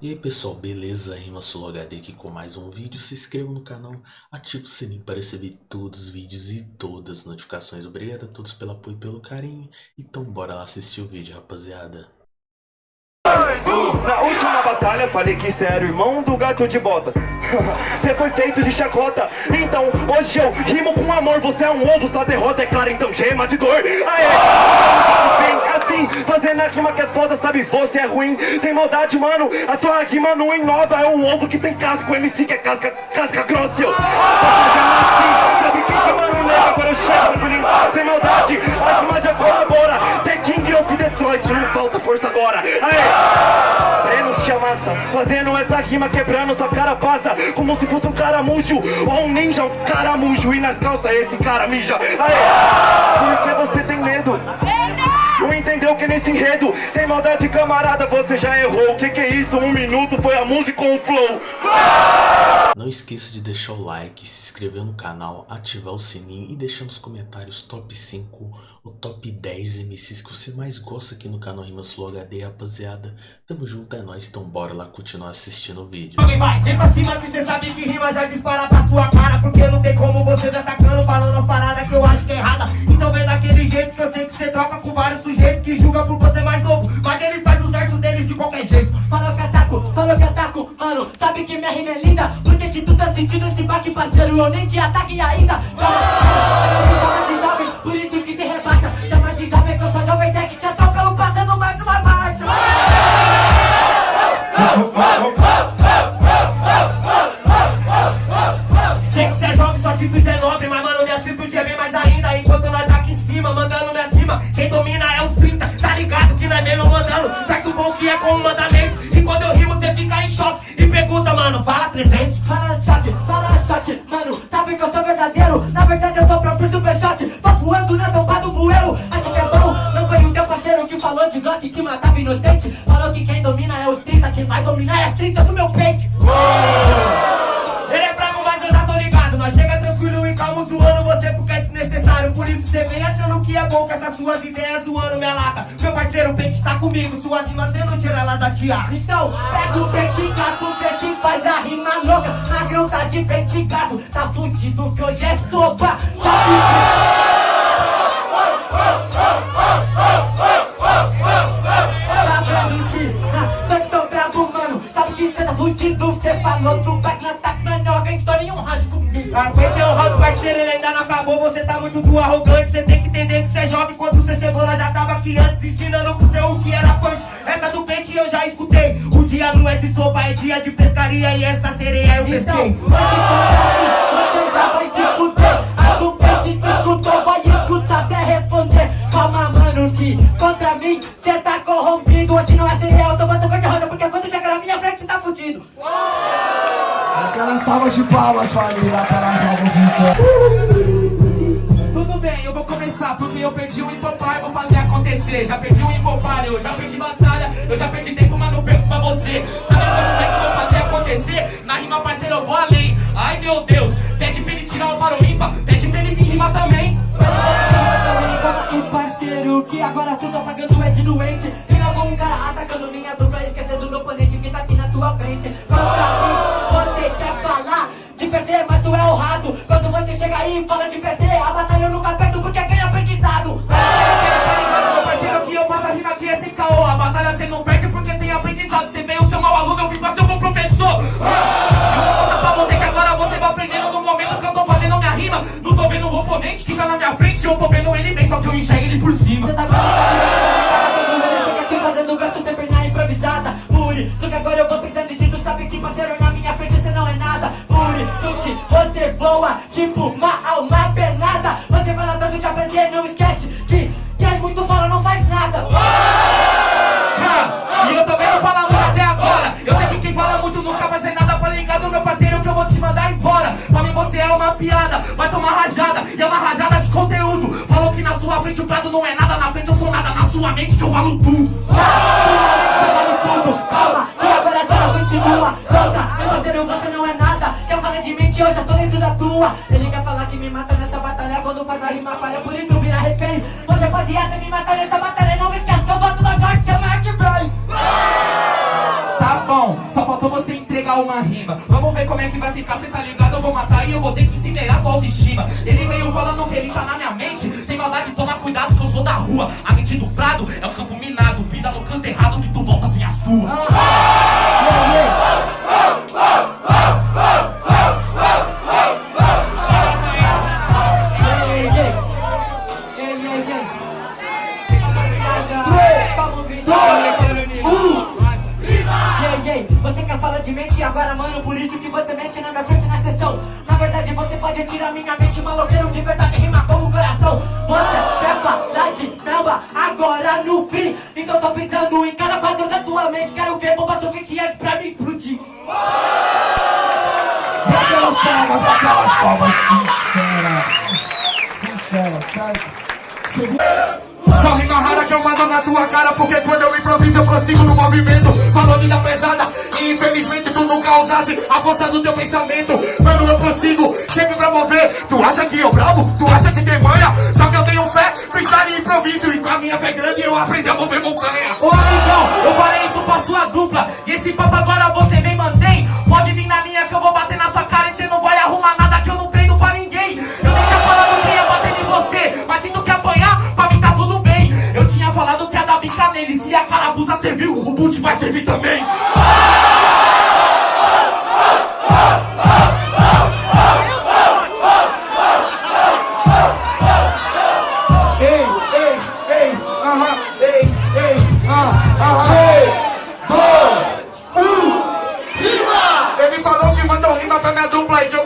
E aí pessoal, beleza? Rima HD aqui com mais um vídeo. Se inscreva no canal, ative o sininho para receber todos os vídeos e todas as notificações. Obrigado a todos pelo apoio e pelo carinho. Então bora lá assistir o vídeo, rapaziada. Na última batalha falei que cê era o irmão do gato de botas. Cê foi feito de chacota. Então hoje eu rimo com amor. Você é um ovo, sua derrota é clara. Então gema de dor. Aê! Assim, fazendo a rima que é foda Sabe, você é ruim, sem maldade, mano. A sua rima não inova. É um ovo que tem casca, o MC que é casca, casca grossa eu. Assim, sabe quem que mano? Nega Agora eu chego, sem maldade A rima já colabora. The King of Detroit, não falta força agora. Aê! Chamassa, fazendo essa rima quebrando sua cara passa Como se fosse um caramujo ou um ninja, um caramujo E nas calças esse cara mija Aê! Por que você tem medo? Não entendeu que nesse enredo, sem maldade camarada, você já errou O que que é isso? Um minuto foi a música com o flow Não esqueça de deixar o like, se inscrever no canal, ativar o sininho e deixar nos comentários top 5 o top 10 MCs que você mais gosta aqui no canal Rimas Flow HD, rapaziada. Tamo junto, é nóis, então bora lá continuar assistindo o vídeo. Vai, vem pra cima que cê sabe que rima já dispara pra sua cara Porque não tem como você tá atacando, falando as paradas que eu acho que é errada Então vem daquele jeito que eu sei que cê troca com vários mano. Sabe que minha rima é linda Por que que tu tá sentindo esse baque, parceiro? Eu nem te ataque ainda. Calma, me chama de jovem, por isso que se rebaixa. Chama de jovem que eu sou jovem tech Te atropelo passando mais uma marcha Sei que cê é jovem, atitude é nobre Mas mano, minha atitude é bem mais ainda. Enquanto nós tá aqui em cima, mandando minhas rimas Quem domina é os 30, tá ligado que não é mesmo mandando? Faz o bom que é como mandamento sou verdadeiro. Na verdade eu sou o próprio super choque Tô voando na tomba do bueiro. Acha que é bom? Não foi o teu parceiro que falou de Glock Que matava inocente. Falou que quem domina é os 30 Quem vai dominar é as 30 do meu peito que com essas suas ideias zoando minha lata. Meu parceiro, o pente tá comigo Suas rimas cê não tira ela da tiara Então, pega o pente gato, vê se faz a rima louca. Magrão tá de pente gato, tá fudido que hoje é sopa. Sabe que... Dá pra mentir, ah, só que tô brabo, mano. Sabe que cê tá fudido, cê falou do na Não é alguém tô nenhum round comigo. Aguentei o round, parceiro, ele ainda não acabou. Você tá muito do arrogante Cê tem que jovem Quando cê chegou, nós já tava aqui antes Ensinando pro seu o que era punch Essa do pente eu já escutei O dia não é de sopa, é dia de pescaria E essa sereia eu Então, pesquei você você já vai se fuder A do pente tu escutou, vai escutar até responder Calma mano que contra mim cê tá corrompido Hoje não é cereal, tô botando cor de rosa Porque quando chegar na minha frente tá fudido Aquela salva de palmas, família, aquela salva de Bem, eu vou começar porque eu perdi o hipopar, vou fazer acontecer. Já perdi o hipopar, eu já perdi batalha, eu já perdi tempo, mas não perco pra você. Sabe como é que eu vou fazer acontecer? Na rima, parceiro, eu vou além. Ai meu Deus, pede pra ele tirar o paro ímpar, pede pra ele vir rimar também. Parceiro, que agora tu tá pagando é de doente Tem algum cara atacando minha dupla Esquecendo do oponente que tá aqui na tua frente Contra mim, você quer falar de perder, mas tu é o rato Quando você chega aí e fala de perder A batalha eu eu tô vendo ele bem, só que eu enxergo ele por cima. Você tá cara quando você chega aqui fazendo verso sempre na improvisada Por isso que agora eu vou pensando disso Sabe que parceiro na minha frente você não é nada Por isso que você voa tipo uma alma penada Você fala tanto de aprender, não esquece você é uma piada, vai tomar rajada. E é uma rajada de conteúdo. Falou que na sua frente o prado não é nada. Na frente eu sou nada, na sua mente que eu valo tudo. Você vale tudo, calma, que agora só continua Pronta, meu parceiro, você não é nada Quer falar de mente, eu já tô dentro da tua Ele quer falar que me mata nessa batalha Quando faz a rima falha, por isso vira refém Você pode até me matar nessa batalha entregar uma rima. Vamos ver como é que vai ficar, cê tá ligado? Eu vou matar e eu vou ter que incinerar tua autoestima. Ele veio falando que ele tá na minha mente. Sem maldade, toma cuidado que eu sou da rua. A mente do prado é o campo minado. Pisa no canto errado que tu volta sem a sua. Ei, aquelas palmas sinceras. Sincera, certo? Só rima rara que eu mando na tua cara Porque quando eu improviso eu prossigo no movimento Falou vida pesada e infelizmente tu nunca usasse a força do teu pensamento Mano eu prossigo sempre pra mover Tu acha que eu bravo? Tu acha que tem manha? Só que eu tenho fé, freestyle e improviso E com a minha fé grande eu aprendi a mover montanha Ô amigão, eu falei isso pra sua dupla E esse papo agora você vem mantém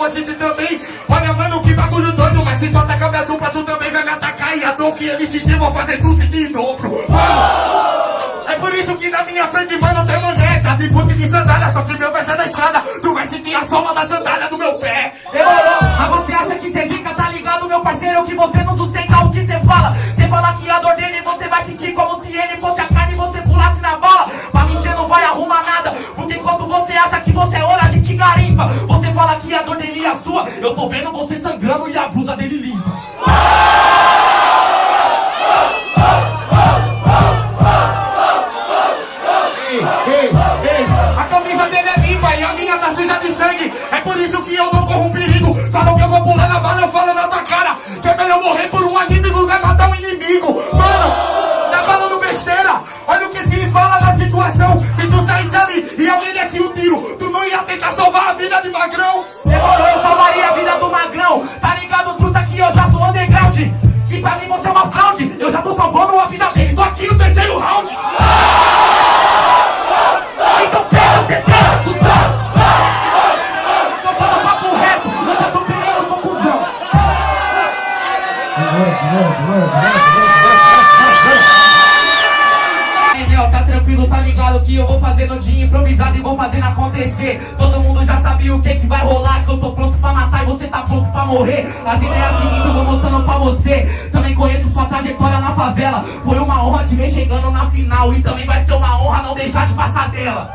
vou sentir também. Olha, mano, que bagulho doido, mas se tu atacar minha dupla, tu também vai me atacar. E a dor que ele sentir, vou fazer tu sentir em dobro. De boot de sandália, só que meu pé é deixada. Tu vai sentir a sola da sandália do meu pé. Demorou, mas você acha que cê zica, tá ligado, meu parceiro? Que você não sustenta o que cê fala Cê fala que a dor dele você vai sentir como se ele fosse a carne e você pulasse na bala Pra mim cê não vai arrumar nada Porque enquanto você acha que você é ouro, a gente garimpa Você fala que a dor dele é a sua Eu tô vendo Ei, meu, tá tranquilo, tá ligado que eu vou fazer no dia improvisado e vou fazendo acontecer. Todo mundo já sabia o que que vai rolar, que eu tô pronto pra matar e você tá pronto pra morrer. As ideias seguintes eu vou mostrando pra você. Também conheço sua trajetória na favela. Foi uma honra te ver chegando na final e também vai ser uma honra não deixar de passar dela.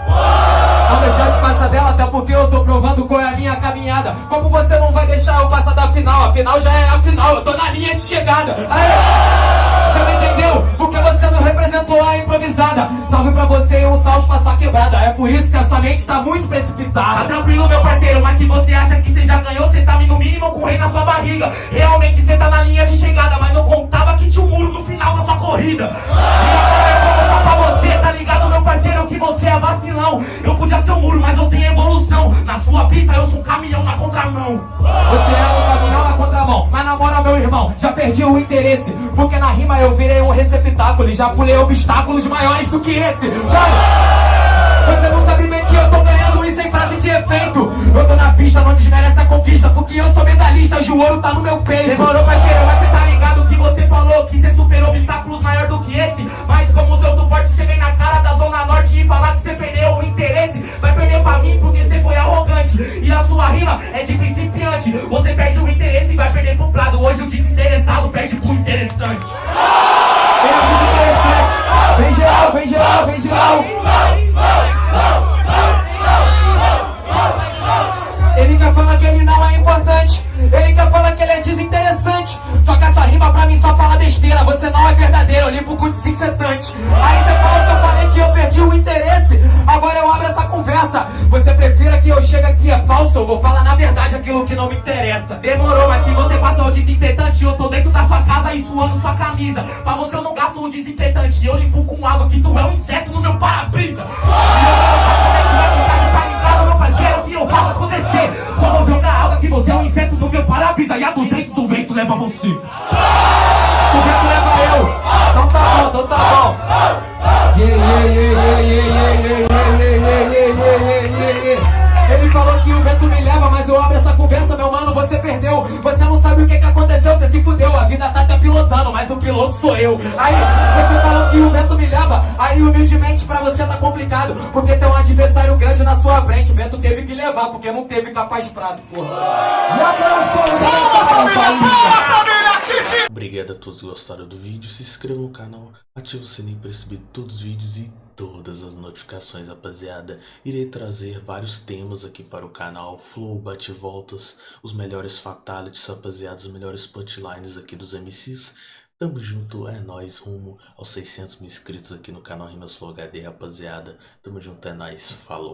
Não deixar de passar dela, até porque eu tô provando qual é a minha caminhada. Como você não vai deixar eu passar da final? A final já é a final, eu tô na linha de chegada. Aê! Você não entendeu? Porque você não representou a improvisada. Salve pra você e um salve pra sua quebrada. É por isso que a sua mente tá muito Tá precipitada. tranquilo, meu parceiro, mas se você acha que você já ganhou, você tá no mínimo com o rei na sua barriga. Realmente você tá na linha de chegada, mas não contava que tinha um muro no final da sua corrida. E pra você, tá ligado, meu parceiro, que você é vacilão. Eu podia ser um muro, mas eu tenho evolução. Na sua pista eu sou um caminhão na contramão. Você é um caminhão na contramão. Mas na moral, meu irmão, já perdi o interesse. Porque na rima eu virei um receptáculo e já pulei obstáculos maiores do que esse. Mano, você não sabe bem frase de efeito. Eu tô na pista, não desmerece a conquista. Porque eu sou medalhista, hoje o ouro tá no meu peito. Demorou, parceiro, mas você tá ligado que você falou que você superou obstáculos maior do que esse. Mas como seu suporte, você vem na cara da Zona Norte e falar que você perdeu o interesse. Vai perder pra mim porque você foi arrogante. E a sua rima é de principiante. Você perde o interesse e vai perder pro prado. Hoje o desinteressado perde pro interessante. Desinfetante. Aí você falou que eu falei que eu perdi o interesse. Agora eu abro essa conversa. Você prefira que eu chegue aqui é falso? Eu vou falar na verdade aquilo que não me interessa. Demorou, mas se você passou o desinfetante, eu tô dentro da sua casa e suando sua camisa. Pra você eu não gasto o desinfetante, eu limpo com água que tu é um inseto no meu para-brisa. Só vou jogar água que você é um inseto no meu para-brisa. E a 200 o vento leva você. Sou eu. Aí, você falou que o vento me leva, aí humildemente pra você tá complicado. Porque tem um adversário grande na sua frente. O vento teve que levar, porque não teve capaz prado, porra. E aquelas palmas Obrigado a todos que gostaram do vídeo, se inscreva no canal, ative o sininho para receber todos os vídeos e todas as notificações, rapaziada. Irei trazer vários temas aqui para o canal, flow, bate-voltas, os melhores fatalities, rapaziada, os melhores punchlines aqui dos MCs. Tamo junto, é nóis, rumo aos 600 mil inscritos aqui no canal Rimas Flow HD, rapaziada. Tamo junto, é nóis, falou.